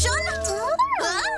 PlayStation?